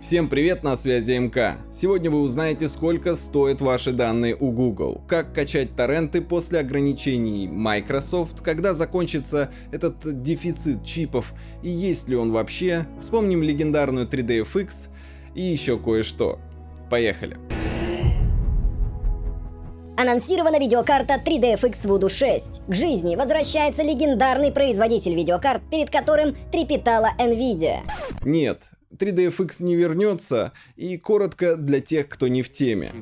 Всем привет, на связи МК. Сегодня вы узнаете, сколько стоят ваши данные у Google, как качать торренты после ограничений Microsoft, когда закончится этот дефицит чипов и есть ли он вообще, вспомним легендарную 3DFX и еще кое-что. Поехали. Анонсирована видеокарта 3DFX Voodoo 6. К жизни возвращается легендарный производитель видеокарт, перед которым трепетала Nvidia. Нет, 3DFX не вернется, и коротко для тех, кто не в теме.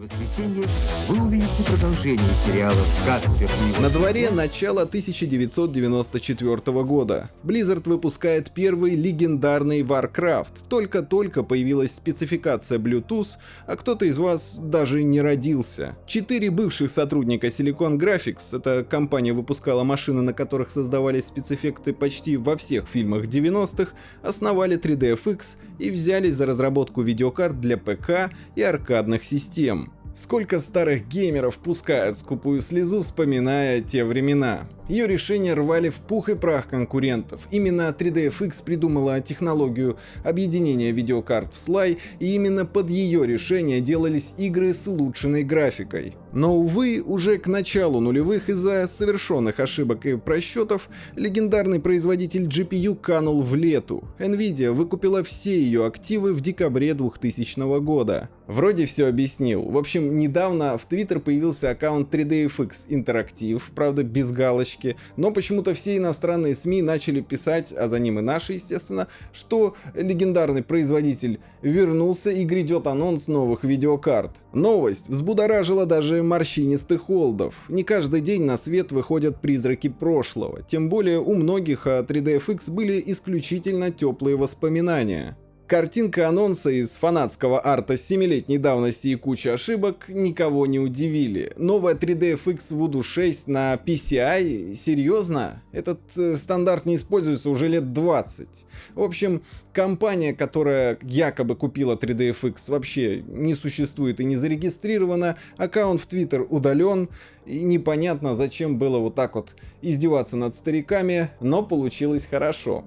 Вы увидите продолжение сериалов «Каспер» На дворе начало 1994 года. Blizzard выпускает первый легендарный Warcraft. Только-только появилась спецификация Bluetooth, а кто-то из вас даже не родился. Четыре бывших сотрудника Silicon Graphics, эта компания выпускала машины, на которых создавались спецэффекты почти во всех фильмах 90-х, основали 3DFX и взялись за разработку видеокарт для ПК и аркадных систем. Сколько старых геймеров пускают скупую слезу, вспоминая те времена. Ее решения рвали в пух и прах конкурентов. Именно 3DFX придумала технологию объединения видеокарт в слай, и именно под ее решение делались игры с улучшенной графикой. Но, увы, уже к началу нулевых из-за совершенных ошибок и просчетов, легендарный производитель GPU канул в лету. Nvidia выкупила все ее активы в декабре 2000 года. Вроде все объяснил. В общем, недавно в Twitter появился аккаунт 3DFX Interactive, правда без галочки, но почему-то все иностранные СМИ начали писать, а за ним и наши, естественно, что легендарный производитель вернулся и грядет анонс новых видеокарт. Новость взбудоражила даже морщинистых холдов. Не каждый день на свет выходят призраки прошлого, тем более у многих о 3DFX были исключительно теплые воспоминания. Картинка анонса из фанатского арта с 7-летней давности и куча ошибок никого не удивили. Новая 3DFX Voodoo 6 на PCI? Серьезно? Этот э, стандарт не используется уже лет 20. В общем, компания, которая якобы купила 3DFX, вообще не существует и не зарегистрирована, аккаунт в Twitter удален, и непонятно, зачем было вот так вот издеваться над стариками, но получилось хорошо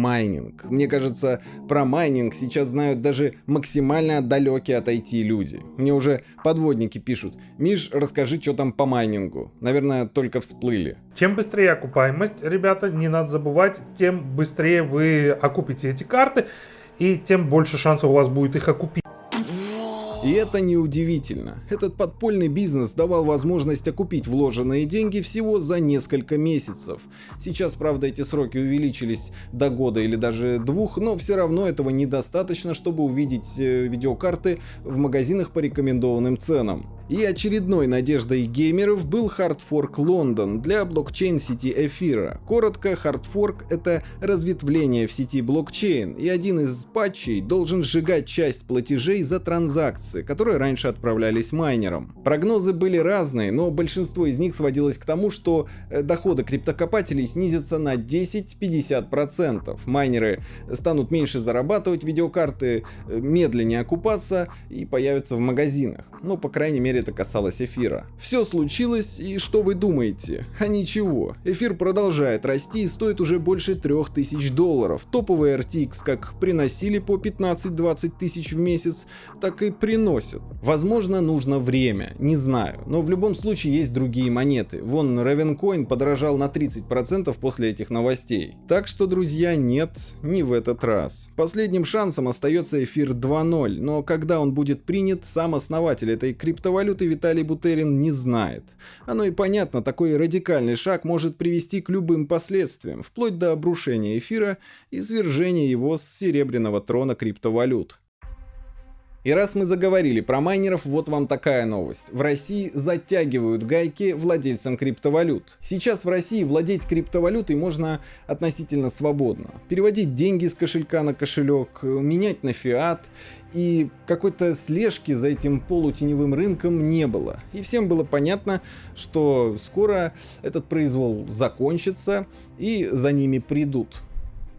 майнинг. Мне кажется, про майнинг сейчас знают даже максимально далекие от IT люди. Мне уже подводники пишут. Миш, расскажи, что там по майнингу. Наверное, только всплыли. Чем быстрее окупаемость, ребята, не надо забывать, тем быстрее вы окупите эти карты, и тем больше шансов у вас будет их окупить. И это неудивительно. Этот подпольный бизнес давал возможность окупить вложенные деньги всего за несколько месяцев. Сейчас, правда, эти сроки увеличились до года или даже двух, но все равно этого недостаточно, чтобы увидеть э, видеокарты в магазинах по рекомендованным ценам. И очередной надеждой геймеров был Hardfork London для блокчейн-сети Эфира. Коротко, Hardfork — это разветвление в сети блокчейн, и один из патчей должен сжигать часть платежей за транзакции, которые раньше отправлялись майнерам. Прогнозы были разные, но большинство из них сводилось к тому, что э, доходы криптокопателей снизятся на 10-50%. Майнеры станут меньше зарабатывать, видеокарты э, медленнее окупаться и появятся в магазинах. Ну, по крайней мере, это касалось эфира. Все случилось, и что вы думаете? А ничего. Эфир продолжает расти и стоит уже больше 3000 долларов. Топовые RTX как приносили по 15-20 тысяч в месяц, так и приносят. Возможно, нужно время, не знаю. Но в любом случае есть другие монеты. Вон Ravencoin подорожал на 30% после этих новостей. Так что, друзья, нет, не в этот раз. Последним шансом остается эфир 2.0, но когда он будет принят, сам основатель этой криптовалюты валюты Виталий Бутерин не знает. Оно и понятно, такой радикальный шаг может привести к любым последствиям, вплоть до обрушения эфира и свержения его с серебряного трона криптовалют. И раз мы заговорили про майнеров, вот вам такая новость. В России затягивают гайки владельцам криптовалют. Сейчас в России владеть криптовалютой можно относительно свободно. Переводить деньги с кошелька на кошелек, менять на фиат. И какой-то слежки за этим полутеневым рынком не было. И всем было понятно, что скоро этот произвол закончится и за ними придут.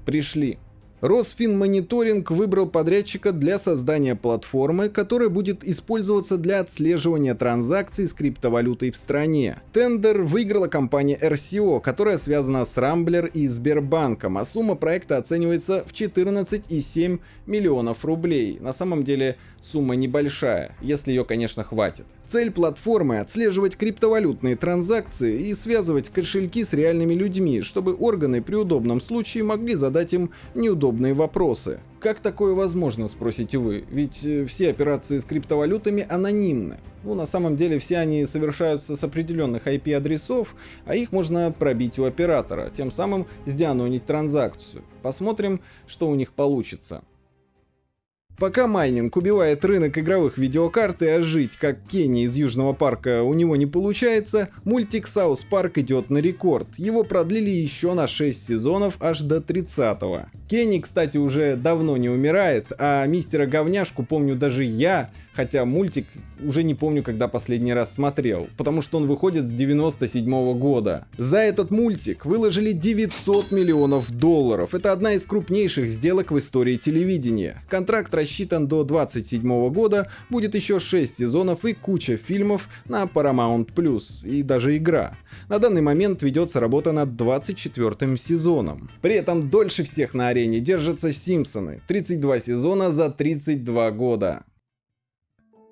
Пришли. Росфинмониторинг выбрал подрядчика для создания платформы, которая будет использоваться для отслеживания транзакций с криптовалютой в стране. Тендер выиграла компания RCO, которая связана с Рамблер и Сбербанком, а сумма проекта оценивается в 14,7 миллионов рублей. На самом деле сумма небольшая, если ее, конечно, хватит. Цель платформы — отслеживать криптовалютные транзакции и связывать кошельки с реальными людьми, чтобы органы при удобном случае могли задать им неудобные вопросы. Как такое возможно, спросите вы? Ведь э, все операции с криптовалютами анонимны. Ну, на самом деле, все они совершаются с определенных IP-адресов, а их можно пробить у оператора, тем самым сдианонить транзакцию. Посмотрим, что у них получится. Пока майнинг убивает рынок игровых видеокарт и ожить, как Кенни из Южного парка, у него не получается, мультик South Park идет на рекорд. Его продлили еще на 6 сезонов аж до 30-го. Кенни, кстати, уже давно не умирает, а мистера Говняшку помню даже я, хотя мультик уже не помню, когда последний раз смотрел, потому что он выходит с 97 -го года. За этот мультик выложили 900 миллионов долларов. Это одна из крупнейших сделок в истории телевидения. Контракт рассчитан до 27 года, будет еще 6 сезонов и куча фильмов на Paramount+, и даже игра. На данный момент ведется работа над 24 сезоном. При этом дольше всех на арене держатся Симпсоны. 32 сезона за 32 года.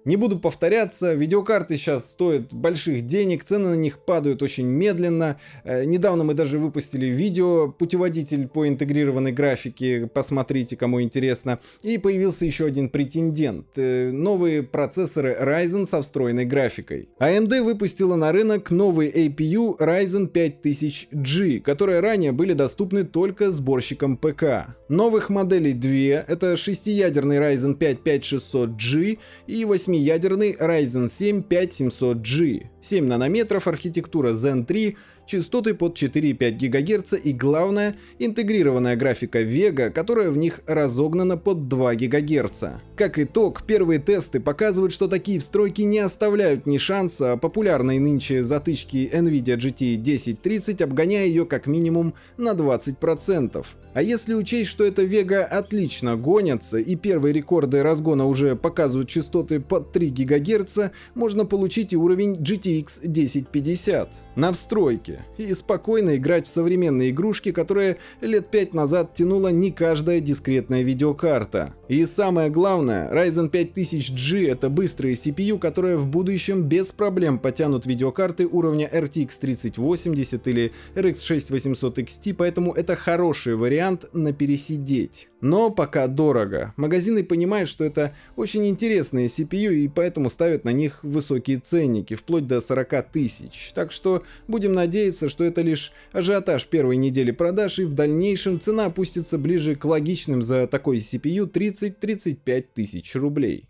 Не буду повторяться, видеокарты сейчас стоят больших денег, цены на них падают очень медленно. Э, недавно мы даже выпустили видео, путеводитель по интегрированной графике, посмотрите, кому интересно. И появился еще один претендент. Э, новые процессоры Ryzen со встроенной графикой. AMD выпустила на рынок новый APU Ryzen 5000G, которые ранее были доступны только сборщикам ПК. Новых моделей две, это шестиядерный Ryzen 5 5600G и 8 8-ядерный Ryzen 7 5700G, 7 нанометров, архитектура Zen 3, частоты под 4,5 ГГц и главное, интегрированная графика Vega, которая в них разогнана под 2 ГГц. Как итог, первые тесты показывают, что такие встройки не оставляют ни шанса популярной нынче затычки NVIDIA GT 1030, обгоняя ее как минимум на 20%. А если учесть, что эта Vega отлично гонятся и первые рекорды разгона уже показывают частоты под 3 ГГц, можно получить и уровень GTX 1050 на встройке и спокойно играть в современные игрушки, которые лет 5 назад тянула не каждая дискретная видеокарта. И самое главное, Ryzen 5000G это быстрые CPU, которые в будущем без проблем потянут видеокарты уровня RTX 3080 или RX 6800 XT, поэтому это хороший вариант на пересидеть. Но пока дорого. Магазины понимают, что это очень интересные CPU и поэтому ставят на них высокие ценники, вплоть до 40 тысяч. Так что будем надеяться, что это лишь ажиотаж первой недели продаж и в дальнейшем цена опустится ближе к логичным за такой CPU 30 30-35 тысяч рублей.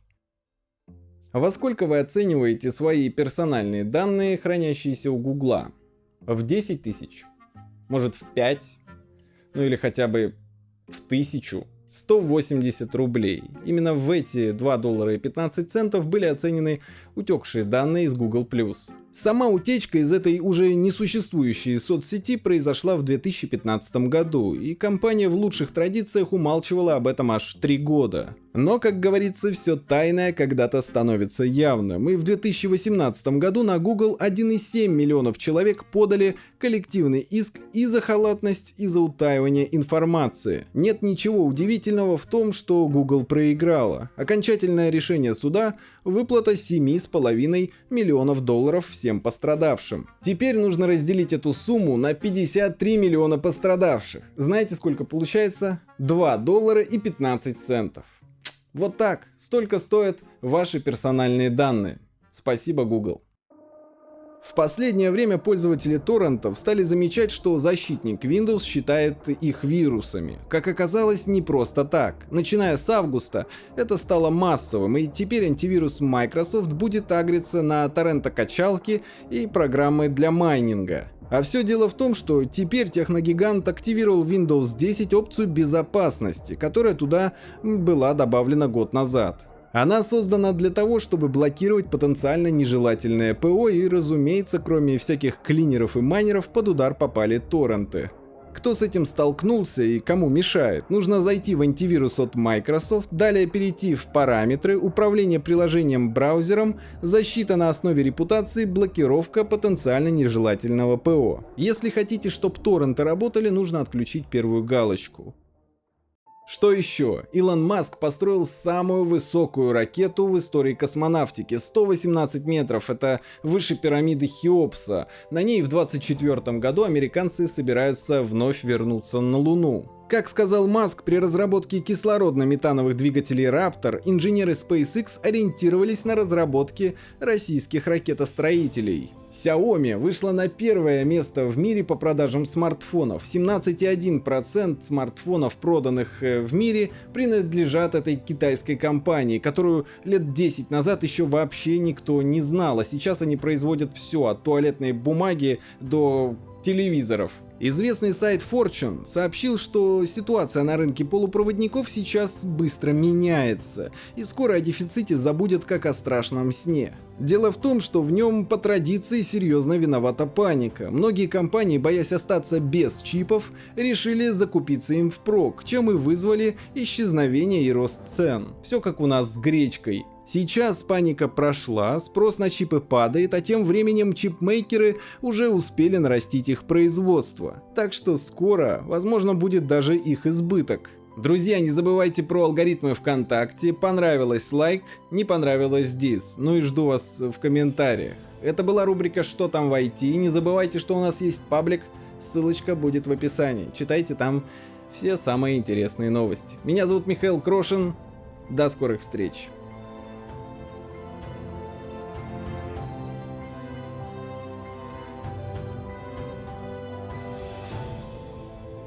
Во сколько вы оцениваете свои персональные данные, хранящиеся у Гугла? В 10 тысяч? Может в 5? Ну или хотя бы в тысячу? 180 рублей. Именно в эти 2 доллара и 15 центов были оценены утекшие данные из Google+. Сама утечка из этой уже несуществующей соцсети произошла в 2015 году, и компания в лучших традициях умалчивала об этом аж 3 года. Но, как говорится, все тайное когда-то становится явным, и в 2018 году на Google 1,7 миллионов человек подали коллективный иск и за халатность, и за утаивание информации. Нет ничего удивительного в том, что Google проиграла. Окончательное решение суда – выплата 7,5 миллионов долларов всем пострадавшим. Теперь нужно разделить эту сумму на 53 миллиона пострадавших. Знаете, сколько получается? 2 доллара и 15 центов. Вот так, столько стоят ваши персональные данные. Спасибо, Google. В последнее время пользователи торрентов стали замечать, что защитник Windows считает их вирусами. Как оказалось, не просто так. Начиная с августа это стало массовым, и теперь антивирус Microsoft будет агриться на торрентокачалки и программы для майнинга. А все дело в том, что теперь техногигант активировал Windows 10 опцию безопасности, которая туда была добавлена год назад. Она создана для того, чтобы блокировать потенциально нежелательное ПО и, разумеется, кроме всяких клинеров и майнеров, под удар попали торренты. Кто с этим столкнулся и кому мешает? Нужно зайти в антивирус от Microsoft, далее перейти в параметры, управление приложением браузером, защита на основе репутации, блокировка потенциально нежелательного ПО. Если хотите, чтобы торренты работали, нужно отключить первую галочку. Что еще? Илон Маск построил самую высокую ракету в истории космонавтики. 118 метров, это выше пирамиды Хеопса. На ней в 2024 году американцы собираются вновь вернуться на Луну. Как сказал Маск, при разработке кислородно-метановых двигателей Raptor инженеры SpaceX ориентировались на разработки российских ракетостроителей. Xiaomi вышла на первое место в мире по продажам смартфонов. 17,1% смартфонов, проданных э, в мире, принадлежат этой китайской компании, которую лет 10 назад еще вообще никто не знал, а сейчас они производят все, от туалетной бумаги до телевизоров. Известный сайт Fortune сообщил, что ситуация на рынке полупроводников сейчас быстро меняется, и скоро о дефиците забудет как о страшном сне. Дело в том, что в нем по традиции серьезно виновата паника. Многие компании, боясь остаться без чипов, решили закупиться им впрок, чем и вызвали исчезновение и рост цен. Все как у нас с гречкой. Сейчас паника прошла, спрос на чипы падает, а тем временем чипмейкеры уже успели нарастить их производство. Так что скоро, возможно, будет даже их избыток. Друзья, не забывайте про алгоритмы ВКонтакте, понравилось лайк, не понравилось дис, ну и жду вас в комментариях. Это была рубрика «Что там в IT», не забывайте, что у нас есть паблик, ссылочка будет в описании, читайте там все самые интересные новости. Меня зовут Михаил Крошин, до скорых встреч.